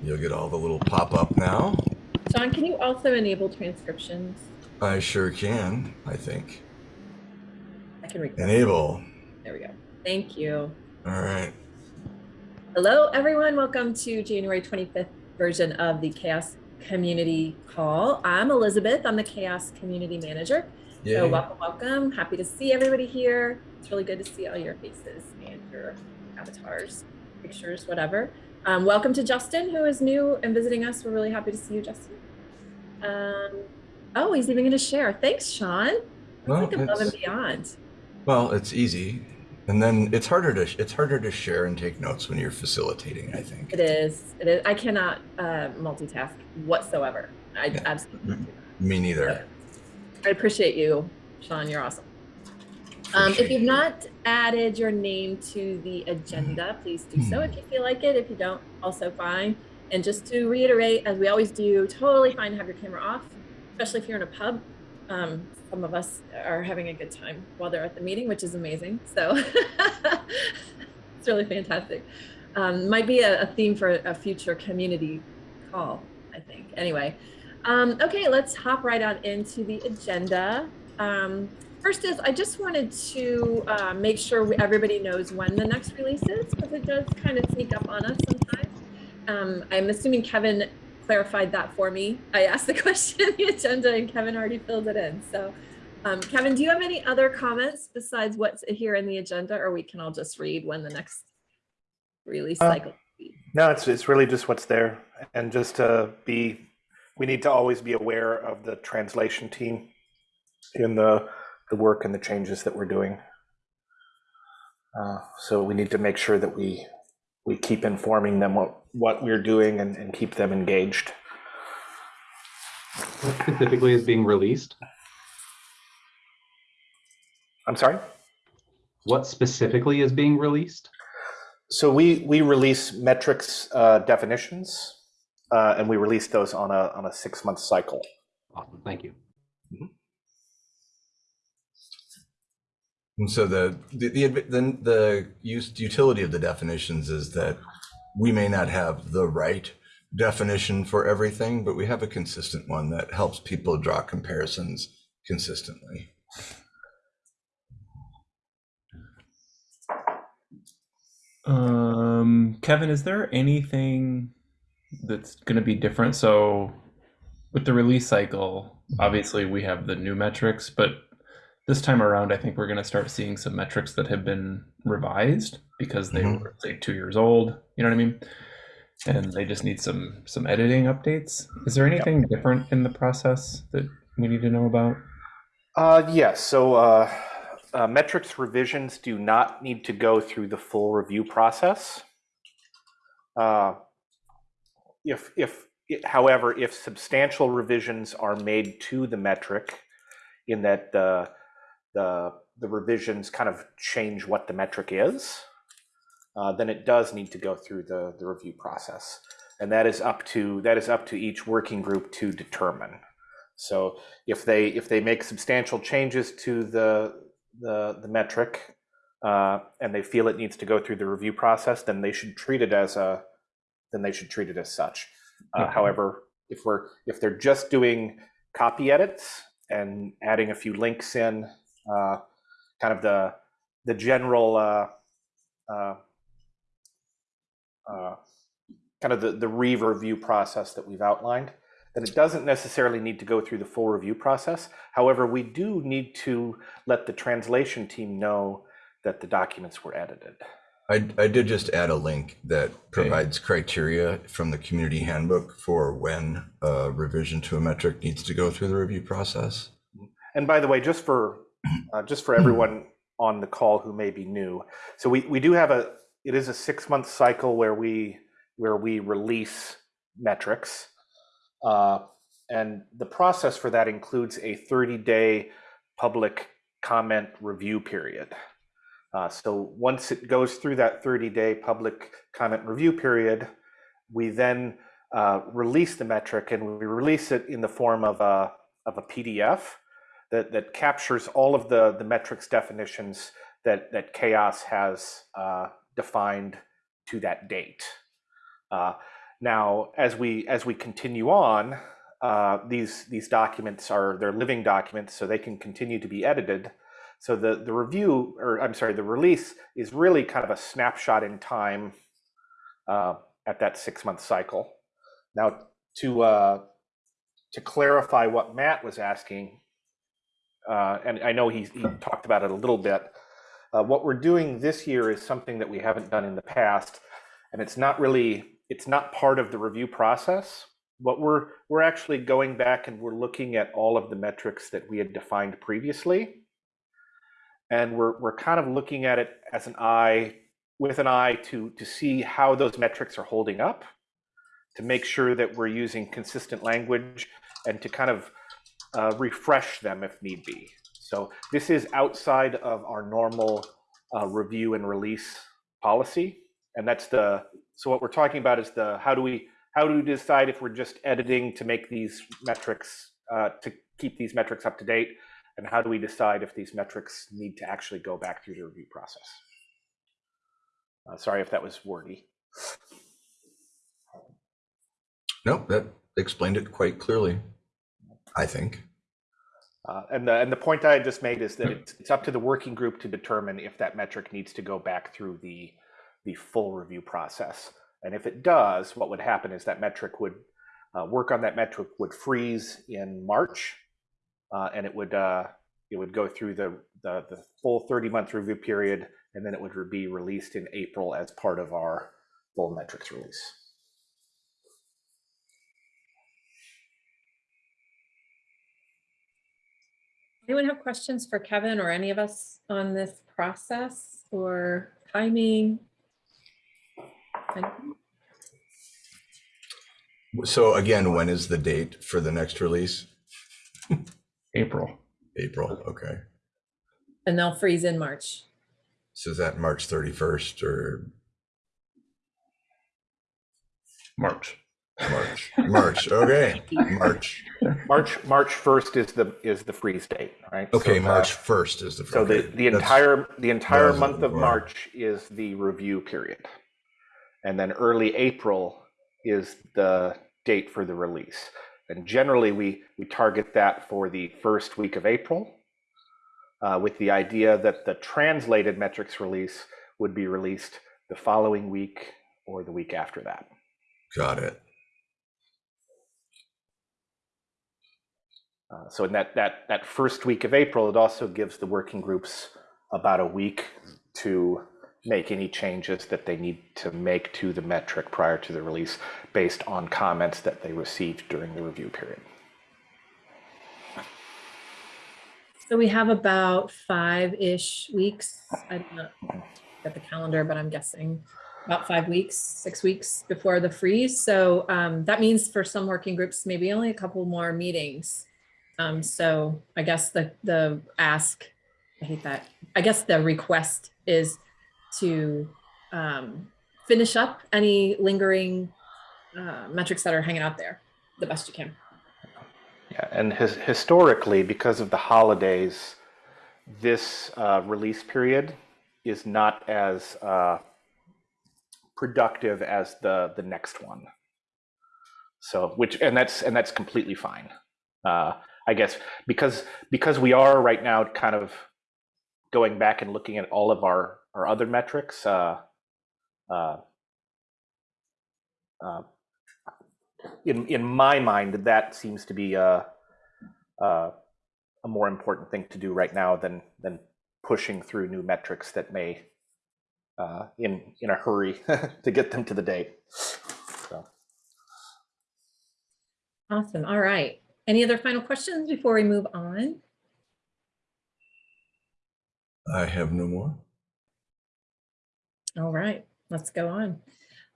You'll get all the little pop-up now. John, can you also enable transcriptions? I sure can, I think. I can. Enable. There we go. Thank you. All right. Hello, everyone. Welcome to January 25th version of the CHAOSS Community Call. I'm Elizabeth. I'm the CHAOSS Community Manager. Yay. So welcome, welcome. Happy to see everybody here. It's really good to see all your faces and your avatars, pictures, whatever. Um, welcome to Justin, who is new and visiting us. We're really happy to see you, Justin. Um, oh, he's even going to share. Thanks, Sean. That's Well, like above and it's- beyond. Well, it's easy. And then it's harder to it's harder to share and take notes when you're facilitating, I think. It is. It is. I cannot uh, multitask whatsoever. I Yeah. absolutely Me neither. I appreciate you, Sean. You're awesome. Um, if you've you. not added your name to the agenda, please do so if you feel like it. If you don't, also fine. And just to reiterate, as we always do, totally fine to have your camera off, especially if you're in a pub. Um, some of us are having a good time while they're at the meeting, which is amazing. So it's really fantastic. Um, might be a, a theme for a future community call, I think. Anyway, um, okay, let's hop right on into the agenda. Um, first is I just wanted to uh, make sure everybody knows when the next release is because it does kind of sneak up on us sometimes. Um, I'm assuming Kevin clarified that for me. I asked the question in the agenda and Kevin already filled it in. So um, Kevin, do you have any other comments besides what's here in the agenda or we can all just read when the next release Uh, cycle? No, it's it's really just what's there, and just to be, we need to always be aware of the translation team in the the work and the changes that we're doing. Uh, so we need to make sure that we we keep informing them what what we're doing and, and keep them engaged. What specifically is being released? I'm sorry. What specifically is being released? So we we release metrics uh, definitions, uh, and we release those on a on a six month cycle. Awesome, thank you. And so the the the, the, the use utility of the definitions is that we may not have the right definition for everything, but we have a consistent one that helps people draw comparisons consistently. Um, Kevin, is there anything that's going to be different? So, with the release cycle, obviously we have the new metrics, but this time around, I think we're going to start seeing some metrics that have been revised because they Mhm. were say two years old. You know what I mean? And they just need some some editing updates. Is there anything different in the process that we need to know about? Uh, yes, so uh, uh, metrics revisions do not need to go through the full review process. Uh, if, if, however, if substantial revisions are made to the metric in that the, the, the revisions kind of change what the metric is, uh, then it does need to go through the, the review process. And that is up to, that is up to each working group to determine. So if they if they make substantial changes to the the, the metric uh, and they feel it needs to go through the review process, then they should treat it as a then they should treat it as such. Uh, Okay. However, if we're if they're just doing copy edits and adding a few links in, uh, kind of the the general uh, uh, uh, kind of the, the re-review process that we've outlined, then it doesn't necessarily need to go through the full review process. However, we do need to let the translation team know that the documents were edited. I, I did just add a link that provides criteria from the community handbook for when a revision to a metric needs to go through the review process. And by the way, just for uh, just for everyone on the call who may be new, so we, we do have a it is a six month cycle where we where we release metrics, uh, and the process for that includes a 30 day public comment review period. Uh, so once it goes through that 30 day public comment review period, we then uh, release the metric and we release it in the form of a, of a PDF that, that captures all of the, the metrics definitions that, that CHAOSS has uh, defined to that date. Uh, Now, as we as we continue on, uh, these these documents are they're living documents, so they can continue to be edited. So the the review, or I'm sorry, the release is really kind of a snapshot in time uh, at that six month cycle. Now, to uh, to clarify what Matt was asking, uh, and I know he, he talked about it a little bit. Uh, what we're doing this year is something that we haven't done in the past, and it's not really it's not part of the review process. What we're we're actually going back and we're looking at all of the metrics that we had defined previously, and we're we're kind of looking at it as an eye with an eye to to see how those metrics are holding up, to make sure that we're using consistent language, and to kind of uh, refresh them if need be. So this is outside of our normal uh, review and release policy, and that's the so what we're talking about is the how do we how do we decide if we're just editing to make these metrics uh, to keep these metrics up to date, and how do we decide if these metrics need to actually go back through the review process? Uh, sorry if that was wordy. Nope, that explained it quite clearly, I think. Uh, and the and the point I just made is that it's, it's up to the working group to determine if that metric needs to go back through the the full review process. And if it does, what would happen is that metric would uh, work on that metric would freeze in March, uh, and it would uh, it would go through the, the the full 30 month review period, and then it would be released in April as part of our full metrics release. Anyone have questions for Kevin or any of us on this process or timing? So again, when is the date for the next release? April. April, okay. And they'll freeze in March. So is that March 31st or March. March? March, okay, March. March March 1st is the is the freeze date, right? Okay, So, uh, March 1st is the. So the, okay, the that's- entire, the entire month of. March is the review period. And then early April is the date for the release. And generally, we, we target that for the first week of April uh, with the idea that the translated metrics release would be released the following week or the week after that. Got it. Uh, so in that, that, that first week of April, it also gives the working groups about a week to make any changes that they need to make to the metric prior to the release based on comments that they received during the review period. So we have about five-ish weeks. I don't at the calendar, but I'm guessing about five weeks, six weeks before the freeze. So um, that means for some working groups, maybe only a couple more meetings. Um, so I guess the the ask, I hate that. I guess the request is to um, finish up any lingering uh, metrics that are hanging out there the best you can. Yeah, and his, historically, because of the holidays, this uh, release period is not as uh, productive as the the next one. So, which and that's and that's completely fine. Uh, I guess because because we are right now kind of going back and looking at all of our our other metrics. Uh, uh, uh, in in my mind, that seems to be a, a more important thing to do right now than than pushing through new metrics that may uh, in in a hurry to get them to the date. So. Awesome. All right. Any other final questions before we move on? I have no more. All right, let's go on.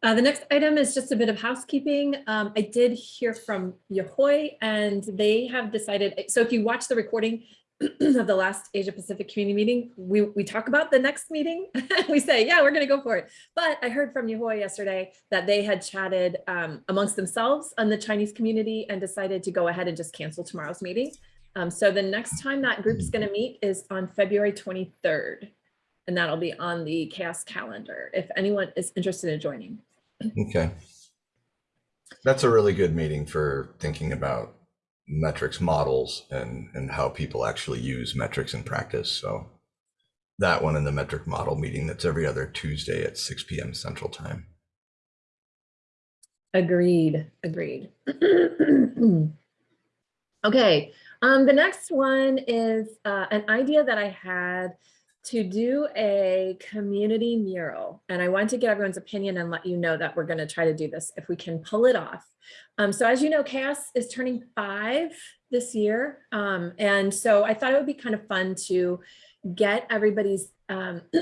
Uh, the next item is just a bit of housekeeping. Um, I did hear from Yehui and they have decided, so if you watch the recording of the last Asia Pacific community meeting, we, we talk about the next meeting. we say, yeah, we're gonna go for it. But I heard from Yehui yesterday that they had chatted um, amongst themselves on the Chinese community and decided to go ahead and just cancel tomorrow's meeting. Um, so the next time that group is gonna meet is on February 23rd. And that'll be on the CHAOSS calendar if anyone is interested in joining. Okay. That's a really good meeting for thinking about metrics models and, and how people actually use metrics in practice. So that one in the metric model meeting, that's every other Tuesday at 6 PM Central Time. Agreed, agreed. Okay, um, the next one is uh, an idea that I had to do a community mural. And I want to get everyone's opinion and let you know that we're gonna try to do this if we can pull it off. Um, so as you know, CHAOSS is turning five this year. Um, and so I thought it would be kind of fun to get everybody's, um,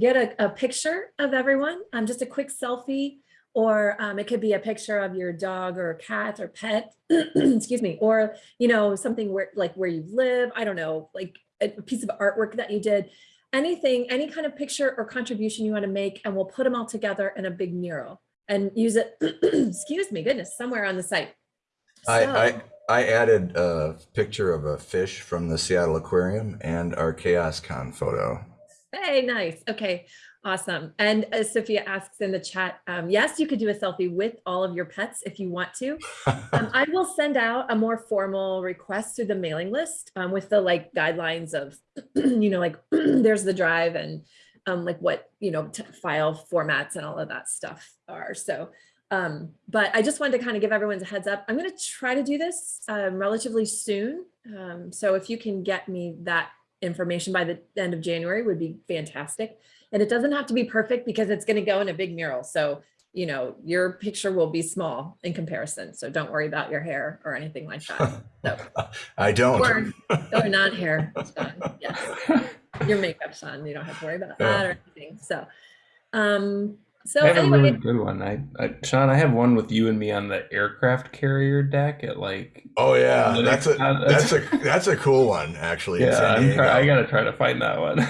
get a, a picture of everyone, um, just a quick selfie or um, it could be a picture of your dog or cat or pet, excuse me, or, you know, something where like where you live, I don't know, like a piece of artwork that you did, anything, any kind of picture or contribution you want to make, and we'll put them all together in a big mural and use it, excuse me, goodness, somewhere on the site. I, So- I, I added a picture of a fish from the Seattle Aquarium and our CHAOSScon photo. Hey, nice. Okay, awesome. And as Sophia asks in the chat, um, yes, you could do a selfie with all of your pets if you want to. Um, I will send out a more formal request through the mailing list um, with the like guidelines of, you know, like there's the drive and um, like what, you know, file formats and all of that stuff are. So, um, but I just wanted to kind of give everyone's a heads up. I'm going to try to do this um, relatively soon. Um, so if you can get me that information by the end of January would be fantastic. And it doesn't have to be perfect because it's going to go in a big mural. So, you know, your picture will be small in comparison. So don't worry about your hair or anything like that. So, I don't. or, or not hair, Sean, yes. Your makeup's on. you don't have to worry about that or anything. So, um, so I have a really good one. I, I, Sean, I have one with you and me on the aircraft carrier deck at like. Oh yeah, that's a that's a that's a cool one actually. Yeah, I'm try, I gotta try to find that one.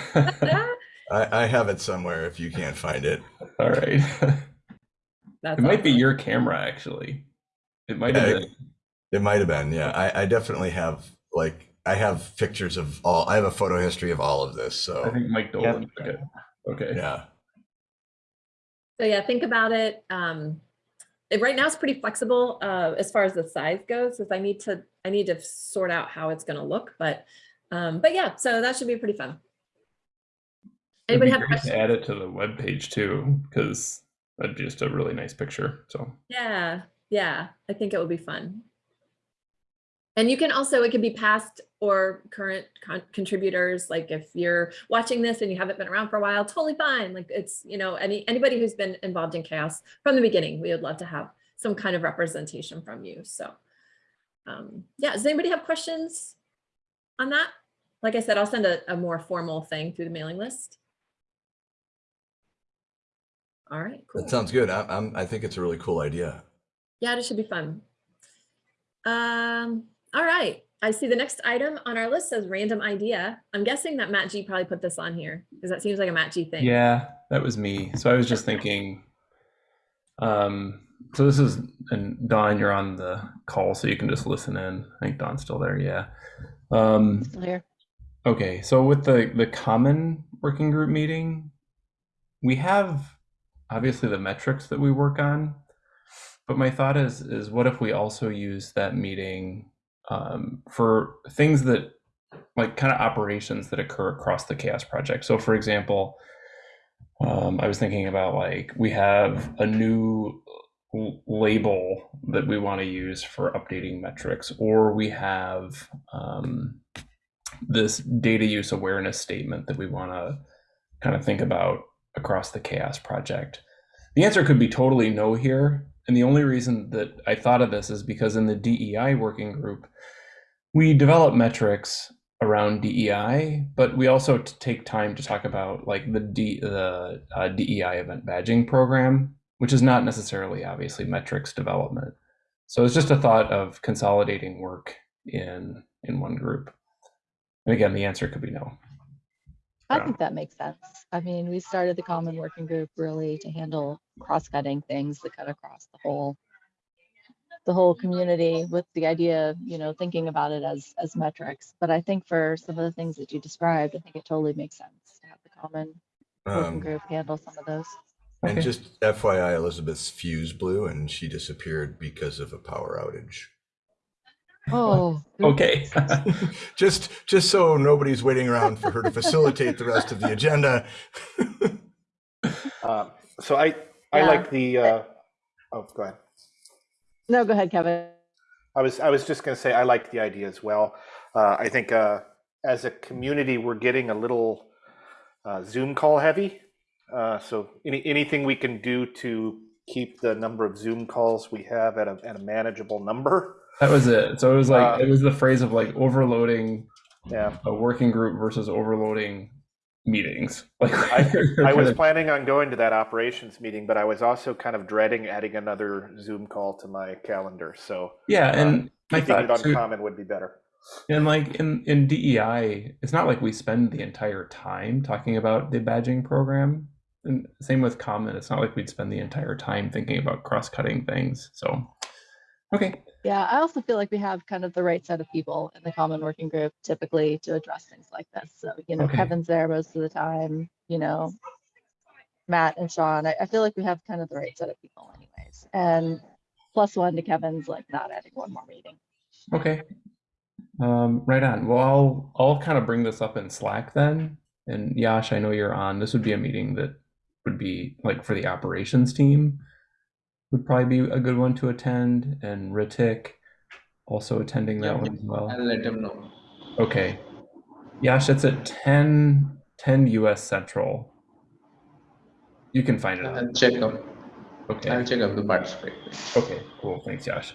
I, I have it somewhere if you can't find it. All right. that's It might be your camera actually. It might Yeah, have been. It might have been. Yeah, I, I definitely have like I have pictures of all. I have a photo history of all of this. So I think Mike Dolan took it. Okay. yeah, So yeah, think about it. Um, it, right now it's pretty flexible uh, as far as the size goes, because I need to I need to sort out how it's going to look. But um, but yeah, so that should be pretty fun. Anybody have questions? to add it to the web page too, because that'd be just a really nice picture. So Yeah, yeah, I think it would be fun. And you can also, it could be past or current con- contributors. Like if you're watching this and you haven't been around for a while, totally fine. Like it's, you know, any anybody who's been involved in CHAOSS from the beginning, we would love to have some kind of representation from you. So um, yeah, does anybody have questions on that? Like I said, I'll send a, a more formal thing through the mailing list. All right, cool. that sounds good. I, I'm I think it's a really cool idea. Yeah, it should be fun. Um, all right. I see the next item on our list says random idea. I'm guessing that Matt G probably put this on here because that seems like a Matt G thing. yeah, that was me. So I was just thinking. Um. So this is and Don, you're on the call, so you can just listen in. I think Don's still there. Yeah. Um. Still here. Okay, so with the the common working group meeting, we have obviously the metrics that we work on, but my thought is is what if we also use that meeting um, for things that like kind of operations that occur across the CHAOSS project. So for example, um, I was thinking about like we have a new label that we want to use for updating metrics, or we have um, this data use awareness statement that we want to kind of think about across the CHAOSS project? The answer could be totally no here and the only reason that i thought of this is because in the dei working group we develop metrics around dei but we also take time to talk about like the D, the uh, dei event badging program which is not necessarily obviously metrics development. So it's just a thought of consolidating work in in one group. And again, the answer could be no. I Yeah. think that makes sense. I mean, we started the common working group really to handle cross-cutting things that cut across the whole the whole community with the idea of, you know, thinking about it as as metrics. But I think for some of the things that you described, I think it totally makes sense to have the common working Um, group handle some of those. And Okay. just FYI, Elizabeth's fuse blew and she disappeared because of a power outage. Oh. Okay. just just so nobody's waiting around for her to facilitate the rest of the agenda. Uh, So I, I Yeah. like the, uh, oh, go ahead. No, go ahead, Kevin. I was, I was just going to say, I like the idea as well. Uh, I think uh, as a community, we're getting a little uh, Zoom call heavy. Uh, so any, anything we can do to keep the number of Zoom calls we have at a, at a manageable number. That was it. So it was like Uh, it was the phrase of like overloading Yeah. a working group versus overloading meetings. Like I, I was of- planning on going to that operations meeting, but I was also kind of dreading adding another Zoom call to my calendar. So yeah, and I keeping it thought on common would be better. and like in in DEI, it's not like we spend the entire time talking about the badging program. And same with Common, it's not like we'd spend the entire time thinking about cross-cutting things. So, okay, Yeah, I also feel like we have kind of the right set of people in the common working group typically to address things like this. So, you know, Okay. Kevin's there most of the time, you know, Matt and Sean. I, I feel like we have kind of the right set of people anyways. And plus one to Kevin's like not adding one more meeting. okay, um, right on. Well, I'll I'll kind of bring this up in Slack then. And Yash, I know you're on. This would be a meeting that would be like for the operations team would probably be a good one to attend, and Ritik also attending that Yeah, one as well. I'll let him know. Okay. Yash, it's at 10, 10 US Central. You can find it. I'll check up. Okay. I'll check up to participate. Okay, cool. Thanks, Yash.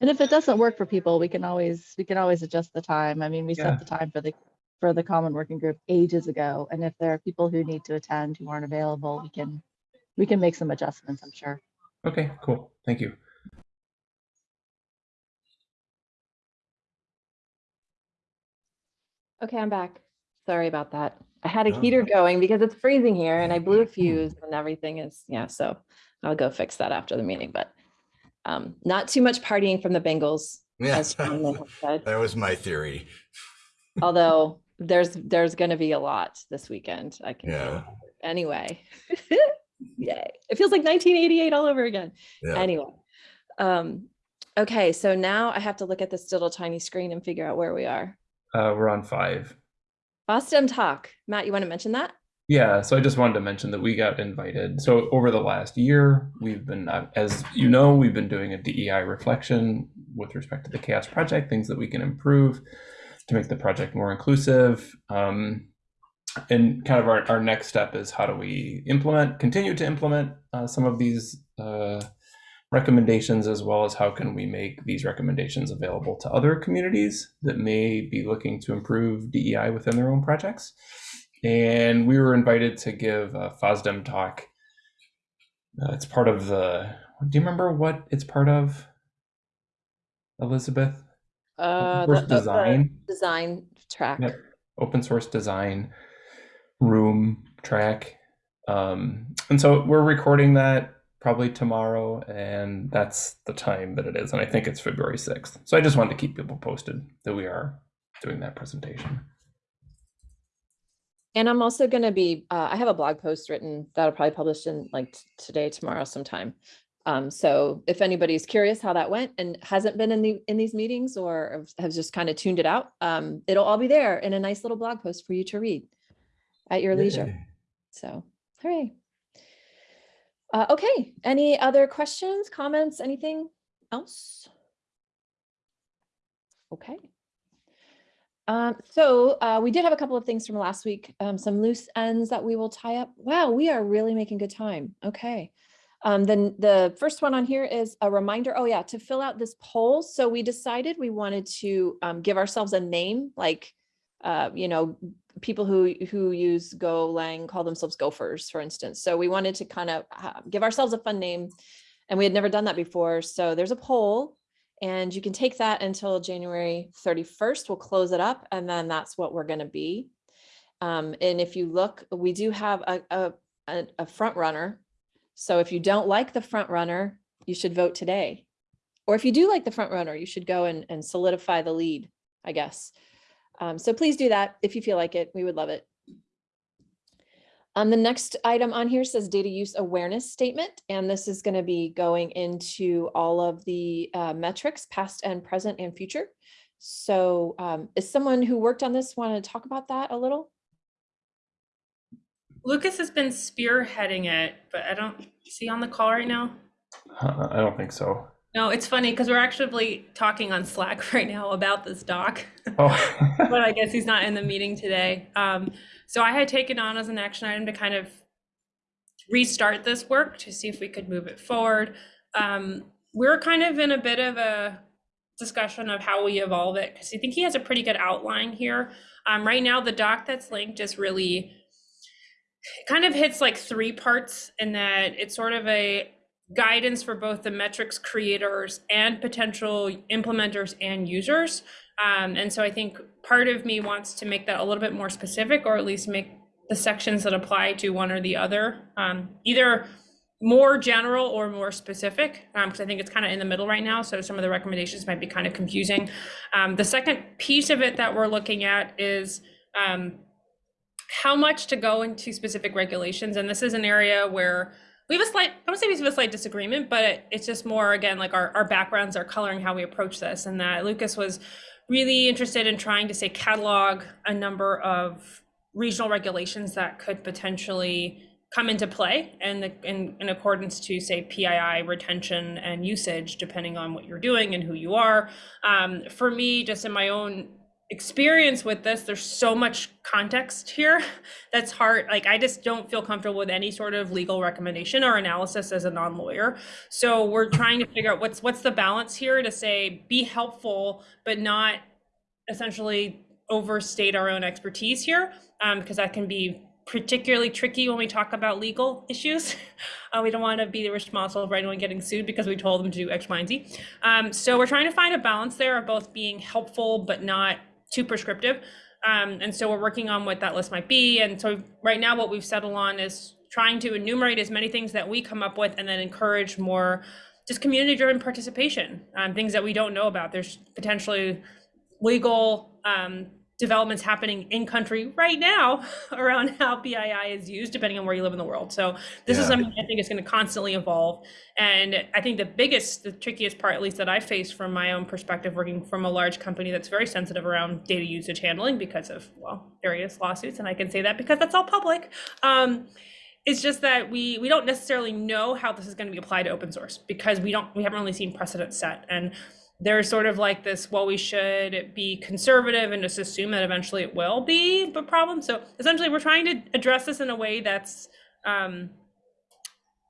And if it doesn't work for people, we can always we can always adjust the time. I mean, we Yeah. set the time for the for the common working group ages ago. And if there are people who need to attend who aren't available, we can we can make some adjustments, I'm sure. Okay, cool. Thank you. Okay, I'm back. Sorry about that. I had a No. heater going because it's freezing here and I blew a fuse and everything is, yeah, so I'll go fix that after the meeting, but um, not too much partying from the Bengals, Yeah. as Sean has said. that was my theory. Although there's, there's gonna be a lot this weekend, I can tell Yeah. Anyway. Yay. It feels like nineteen eighty-eight all over again. Yeah. Anyway. Um, okay, so now I have to look at this little tiny screen and figure out where we are. Uh, we're on five. FOSDEM Talk. Matt, you want to mention that? Yeah, so I just wanted to mention that we got invited. So over the last year, we've been, uh, as you know, we've been doing a DEI reflection with respect to the CHAOSS Project, things that we can improve to make the project more inclusive. Um, and kind of our, our next step is how do we implement, continue to implement uh, some of these uh, recommendations, as well as how can we make these recommendations available to other communities that may be looking to improve DEI within their own projects and we were invited to give a FOSDEM talk. Uh, it's part of the. Do you remember what it's part of, Elizabeth? Uh, Open source the- design, Design track. Yep. open source design, room track, um, and so we're recording that probably tomorrow, and that's the time that it is, and I think it's February sixth. So I just wanted to keep people posted that we are doing that presentation. And I'm also going to be, uh, I have a blog post written that'll probably publish in like today, tomorrow sometime. Um, so if anybody's curious how that went and hasn't been in the, in these meetings or has just kind of tuned it out, um, it'll all be there in a nice little blog post for you to read at your leisure. So, hooray. Uh, okay, any other questions, comments, anything else? Okay. Um, so uh, we did have a couple of things from last week, um, some loose ends that we will tie up. Wow, we are really making good time. Okay. Um, then the first one on here is a reminder. Oh yeah, to fill out this poll. So we decided we wanted to um, give ourselves a name, like uh, you know, people who who use Golang call themselves gophers, for instance. So we wanted to kind of uh, give ourselves a fun name, and we had never done that before. So there's a poll, and you can take that until January 31st. We'll close it up, and then that's what we're going to be. Um, and if you look, we do have a, a, a, a front runner. So if you don't like the front runner, you should vote today. Or if you do like the front runner, you should go and, and solidify the lead, I guess. Um, so please do that if you feel like it. We would love it. Um, the next item on here says data use awareness statement, and this is going to be going into all of the uh, metrics, past and present and future. So um, is someone who worked on this want to talk about that a little? Lucas has been spearheading it, but I don't see on the call right now. Uh, I don't think so. No, it's funny because we're actually talking on Slack right now about this doc, Oh, but I guess he's not in the meeting today. Um, so I had taken on as an action item to kind of restart this work to see if we could move it forward. Um, we're kind of in a bit of a discussion of how we evolve it because I think he has a pretty good outline here. Um, right now, the doc that's linked is really it kind of hits like three parts in that it's sort of a guidance for both the metrics creators and potential implementers and users. Um, and so I think part of me wants to make that a little bit more specific, or at least make the sections that apply to one or the other, um, either more general or more specific, because I think it's kind of in the middle right now. So some of the recommendations might be kind of confusing. Um, the second piece of it that we're looking at is um, how much to go into specific regulations. And this is an area where we have a slight, I don't say we have a slight disagreement, but it's just more, again, like our, our backgrounds are coloring how we approach this. And that Lucas was really interested in trying to say catalog a number of regional regulations that could potentially come into play and the, in, in accordance to say PII retention and usage, depending on what you're doing and who you are. Um, for me, just in my own experience with this there's so much context here that's hard like i just don't feel comfortable with any sort of legal recommendation or analysis as a non-lawyer so we're trying to figure out what's what's the balance here to say be helpful but not essentially overstate our own expertise here um, because that can be particularly tricky when we talk about legal issues. Uh, we don't want to be responsible for anyone getting sued because we told them to do X, Y, and Z. Um, so we're trying to find a balance there of both being helpful but not too prescriptive. Um, and so we're working on what that list might be. And so right now, what we've settled on is trying to enumerate as many things that we come up with and then encourage more just community driven participation on things that we don't know about. There's potentially legal um, developments happening in country right now around how PII is used, depending on where you live in the world. So this is something I think is going to constantly evolve. And I think the biggest, the trickiest part, at least that I face from my own perspective, working from a large company that's very sensitive around data usage handling because of, well, various lawsuits. And I can say that because that's all public. Um, it's just that we we don't necessarily know how this is going to be applied to open source because we don't we haven't really seen precedent set and there's sort of like this well we should be conservative and just assume that eventually it will be a problem. So essentially we're trying to address this in a way that's um,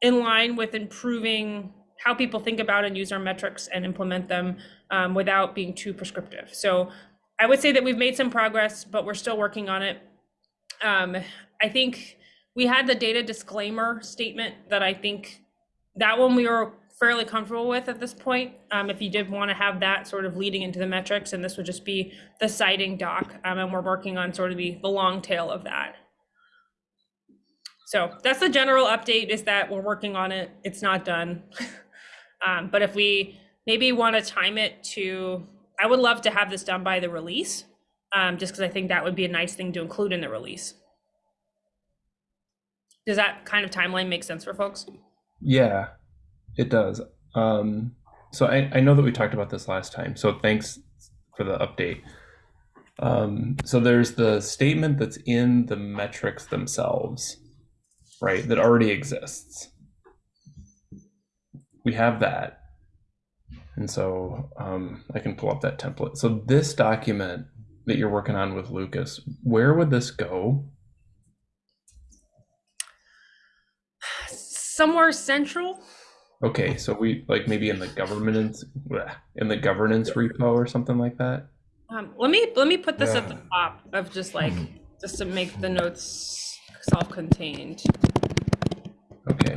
in line with improving how people think about and use our metrics and implement them um, without being too prescriptive. So i would say that we've made some progress but we're still working on it. Um, i think we had the data disclaimer statement that I think that one we were fairly comfortable with at this point. Um, if you did want to have that sort of leading into the metrics, and this would just be the citing doc, um, and we're working on sort of the, the long tail of that. So that's the general update is that we're working on it. It's not done. um, but if we maybe want to time it to, I would love to have this done by the release, um, just because I think that would be a nice thing to include in the release. Does that kind of timeline make sense for folks? yeah, it does. Um, so I, I know that we talked about this last time. So thanks for the update. Um, so there's the statement that's in the metrics themselves, right? That already exists. We have that. And so um, I can pull up that template. So this document that you're working on with Lucas, where would this go? Somewhere central. Okay, so we like maybe in the governance in the governance repo or something like that. Um, let me let me put this at the top of just like just to make the notes self-contained. Okay.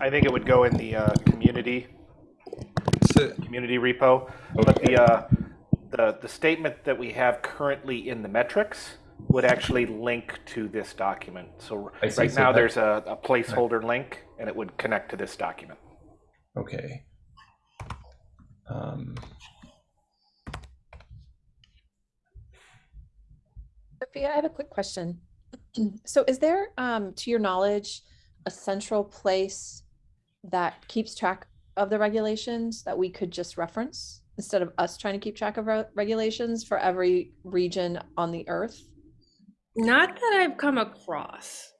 I, I think it would go in the uh, community So- community repo. But the uh, the the statement that we have currently in the metrics would actually link to this document. So I right So now that- there's a, a placeholder link, and it would connect to this document. Okay. Um, Sophia, I have a quick question. So is there, um, to your knowledge, a central place that keeps track of the regulations that we could just reference instead of us trying to keep track of re- regulations for every region on the earth? Not that I've come across.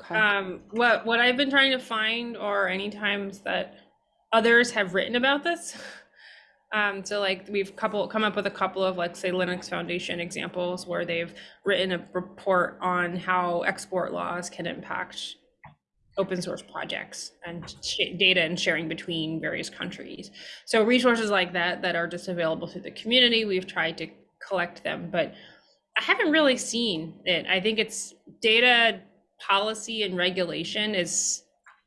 Okay. Um, what what I've been trying to find are any times that others have written about this. Um, so like we've couple come up with a couple of like say Linux Foundation examples where they've written a report on how export laws can impact open source projects and data and sharing between various countries. So resources like that that are just available through the community, we've tried to collect them, but I haven't really seen it. I think it's data policy and regulation is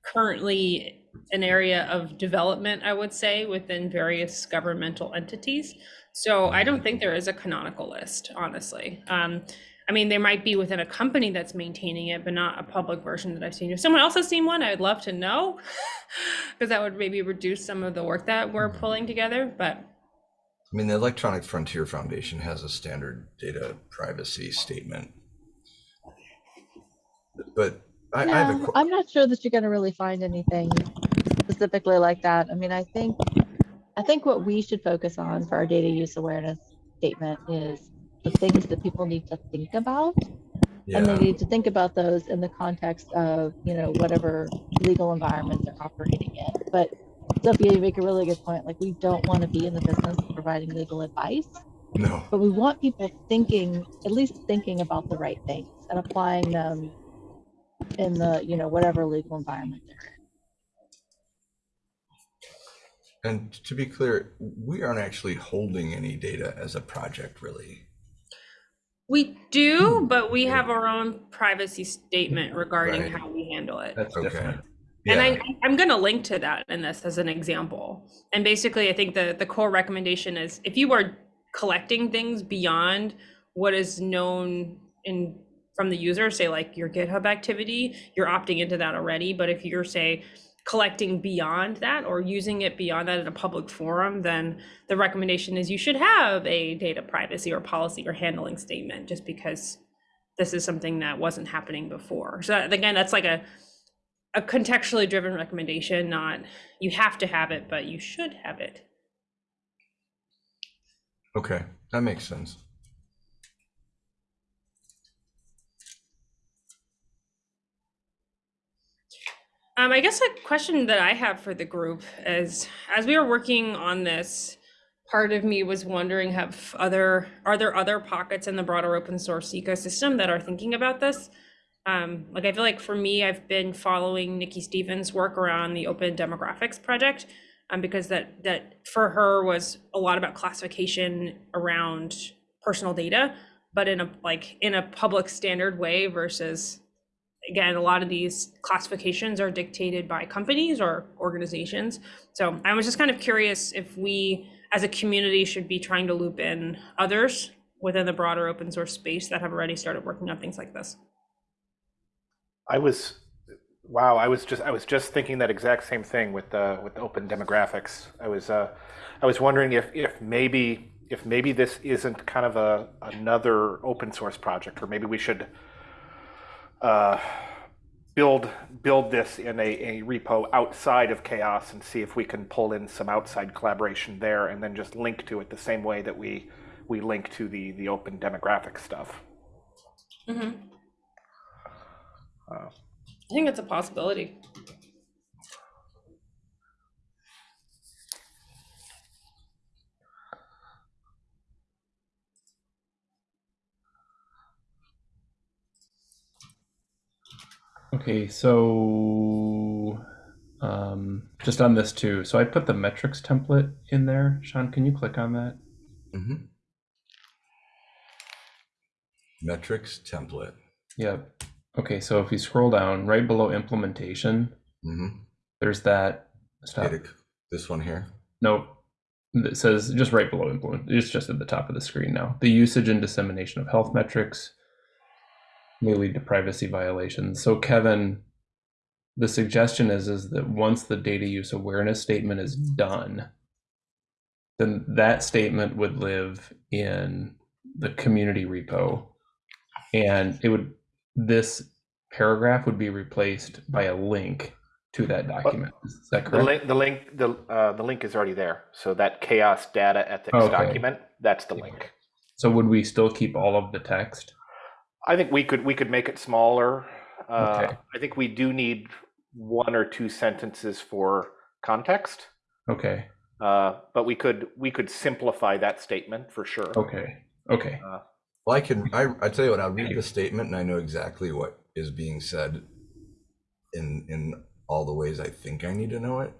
currently an area of development, I would say, within various governmental entities. So I don't think there is a canonical list, honestly. Um, I mean, there might be within a company that's maintaining it, but not a public version that I've seen. If someone else has seen one, I'd love to know, because that would maybe reduce some of the work that we're pulling together. But I mean, the Electronic Frontier Foundation has a standard data privacy statement. But I, I have a, No, I'm not sure that you're gonna really find anything specifically like that. I mean, I think, I think what we should focus on for our data use awareness statement is the things that people need to think about. And they need to think about those in the context of, you know, whatever legal environment they're operating in. But Sophia, you make a really good point. Like, we don't want to be in the business of providing legal advice, no, but we want people thinking, at least thinking about the right things and applying them in the, you know, whatever legal environment they're in. and to be clear, we aren't actually holding any data as a project, really. we do, hmm. but we have our own privacy statement regarding Right. how we handle it. That's Okay. different. And Yeah, I, I'm going to link to that in this as an example. And basically, I think the, the core recommendation is if you are collecting things beyond what is known in from the user, say like your GitHub activity, you're opting into that already. But if you're say collecting beyond that or using it beyond that in a public forum, then the recommendation is you should have a data privacy or policy or handling statement just because this is something that wasn't happening before. So that- again, that's like a a contextually driven recommendation, not you have to have it, but you should have it. okay, that makes sense. Um, I guess a question that I have for the group is, as we were working on this, part of me was wondering, have other are there other pockets in the broader open source ecosystem that are thinking about this? Um, like I feel like for me, I've been following Nikki Stevens' work around the Open Demographics project, um, because that that for her was a lot about classification around personal data, but in a like in a public standard way versus again, a lot of these classifications are dictated by companies or organizations. So I was just kind of curious if we, as a community, should be trying to loop in others within the broader open source space that have already started working on things like this. I was, wow, I was just, I was just thinking that exact same thing with the, with open demographics. I was, uh, I was wondering if, if maybe, if maybe this isn't kind of a, another open source project, or maybe we should uh, build, build this in a, a repo outside of CHAOSS and see if we can pull in some outside collaboration there and then just link to it the same way that we, we link to the, the open demographic stuff. mm-hmm. Uh, I think it's a possibility. Okay, so um, just on this too. So I put the metrics template in there. Sean, can you click on that? Mhm. Metrics template. Yep. Okay, so if you scroll down right below implementation, Mhm. there's that. Stop. This one here. Nope. It says just right below implement. It's just at the top of the screen now. The usage and dissemination of health metrics may lead to privacy violations. So Kevin, the suggestion is is that once the data use awareness statement is done, then that statement would live in the community repo and it would this paragraph would be replaced by a link to that document. Is that correct? The link, the link, the, uh, the link is already there. So that CHAOSS data ethics Okay. document, that's the link. So would we still keep all of the text? I think we could, we could make it smaller. Uh, Okay. I think we do need one or two sentences for context. Okay, Uh, but we could, we could simplify that statement for sure. okay, okay. Well, I can, I, I tell you what, I'll read the statement and I know exactly what is being said in, in all the ways I think I need to know it.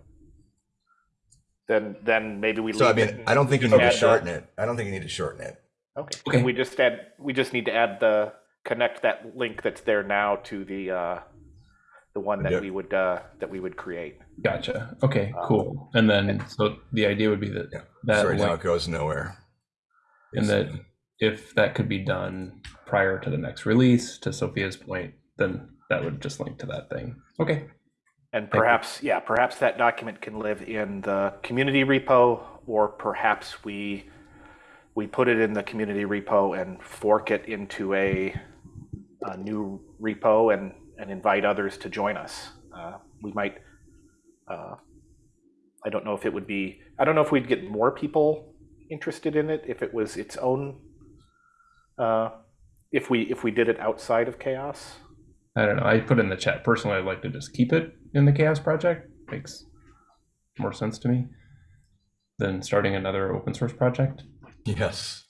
Then, then maybe we. So I leave it mean, and I don't think you need to add the- shorten it. I don't think you need to shorten it. Okay, Okay. can we just add, we just need to add the, connect that link that's there now to the, uh, the one that Yeah. we would, uh, that we would create. Gotcha. Okay, cool. And then, so the idea would be that Yeah. that Sorry, now it goes nowhere. and that if that could be done prior to the next release, to Sophia's point, then that would just link to that thing. Okay. And perhaps, yeah, perhaps that document can live in the community repo, or perhaps we, we put it in the community repo and fork it into a, a new repo and, and invite others to join us. Uh, We might, uh, I don't know if it would be, I don't know if we'd get more people interested in it if it was its own, uh, if we, if we did it outside of CHAOSS. I don't know. I put in the chat personally. I'd like to just keep it in the CHAOSS project. Makes more sense to me than starting another open source project. Yes.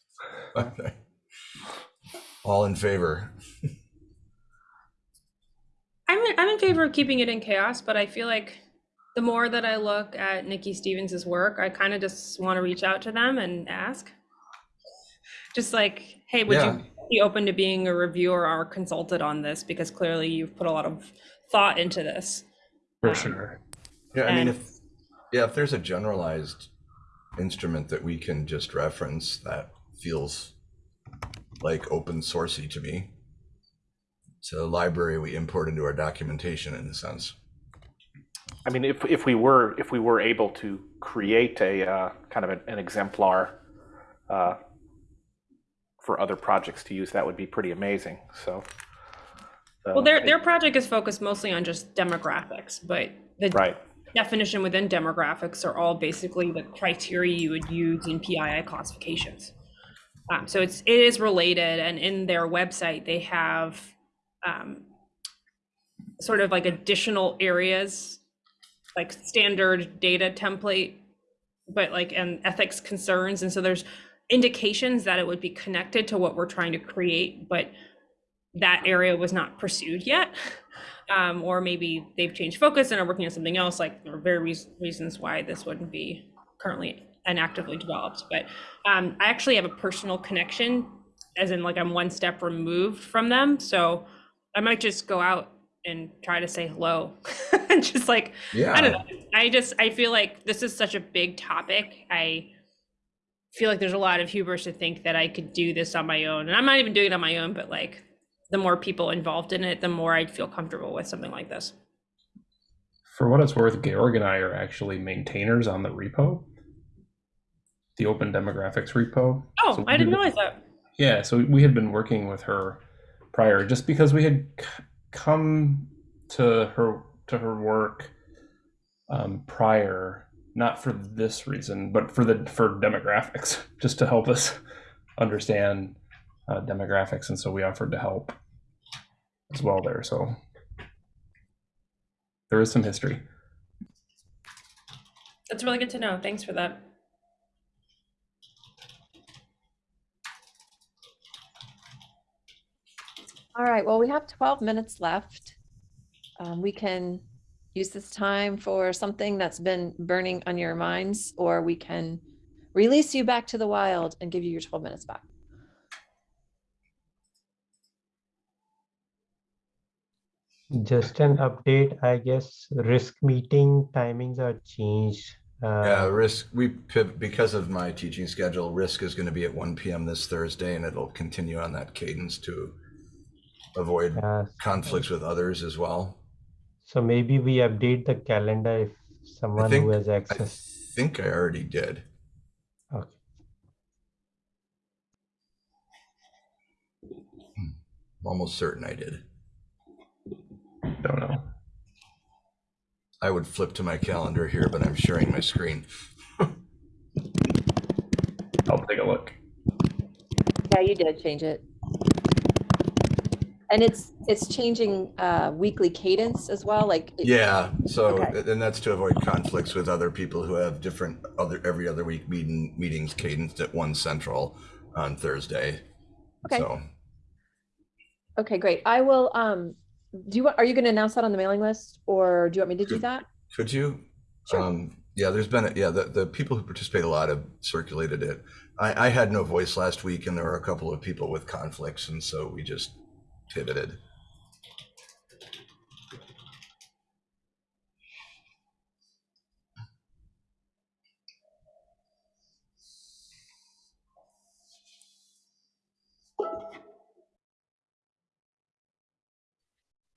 Okay. All in favor? I'm in, favor of keeping it in CHAOSS, but I feel like the more that I look at Nikki Stevens's work, I kind of just want to reach out to them and ask. Just like, hey, would Yeah. you be open to being a reviewer or consulted on this? Because clearly you've put a lot of thought into this. For Um, sure. Yeah, I mean, if, yeah, if there's a generalized instrument that we can just reference that feels like open sourcey to me. It's a library we import into our documentation in a sense. I mean, if, if we were, if we were able to create a, uh, kind of an, an exemplar, uh, for other projects to use, that would be pretty amazing, so. Well, their their project is focused mostly on just demographics, but the Right, definition within demographics are all basically the criteria you would use in PII classifications. Um, so it's it is related, and in their website they have um, sort of like additional areas, like standard data template, but like and ethics concerns, and so there's indications that it would be connected to what we're trying to create, but that area was not pursued yet. Um, or maybe they've changed focus and are working on something else. Like there are very reas- reasons why this wouldn't be currently and actively developed. But um, I actually have a personal connection, as in like I'm one step removed from them. So I might just go out and try to say hello, and just like I don't know. I just I feel like this is such a big topic. I feel like there's a lot of hubris to think that I could do this on my own, and I'm not even doing it on my own. But like, the more people involved in it, the more I'd feel comfortable with something like this. For what it's worth, Georg and I are actually maintainers on the repo, the Open Demographics repo. Oh, So I didn't realize that. Yeah, so we had been working with her prior, just because we had come to her to her work um, prior, not for this reason, but for the for demographics, just to help us understand uh, demographics, and so we offered to help as well there. So there is some history. That's really good to know. Thanks for that. All right, well, we have 12 minutes left. Um, we can use this time for something that's been burning on your minds, or we can release you back to the wild and give you your 12 minutes back. Just an update, I guess risk meeting timings are changed. yeah, Uh, risk, we because of my teaching schedule, risk is going to be at one PM this Thursday and it'll continue on that cadence to avoid uh, conflicts with others as well. so maybe we update the calendar if someone think- who has access. I think I already did. Okay. I'm almost certain I did. Don't know. I would flip to my calendar here, but I'm sharing my screen. I'll take a look. Yeah, you did change it. And it's, it's changing uh, weekly cadence as well, like. it- Yeah, so, Okay. and that's to avoid conflicts with other people who have different other, every other week meeting, meetings cadenced at one central on Thursday. Okay. So, Okay, great. I will, um, do you, want? are you going to announce that on the mailing list or do you want me to do that? could you? Sure. Um, yeah, there's been, a- yeah, the, the people who participate a lot have circulated it. I, I had no voice last week and there were a couple of people with conflicts and so we just pivoted.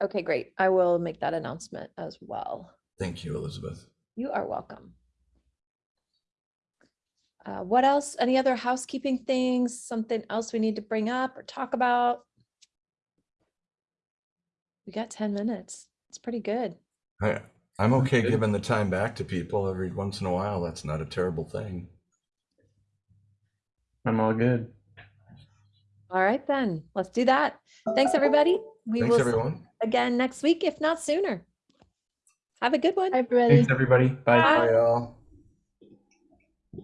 Okay, great. I will make that announcement as well. Thank you, Elizabeth. You are welcome. Uh, what else? Any other housekeeping things? Something else we need to bring up or talk about? We got 10 minutes. It's pretty good. I, I'm okay Good. giving the time back to people every once in a while. That's not a terrible thing. I'm all good. All right, then let's do that. Thanks, everybody. We Thanks, will see everyone. you again next week, if not sooner. Have a good one. Hi, everybody. Thanks, everybody. Bye. Bye. Bye, all.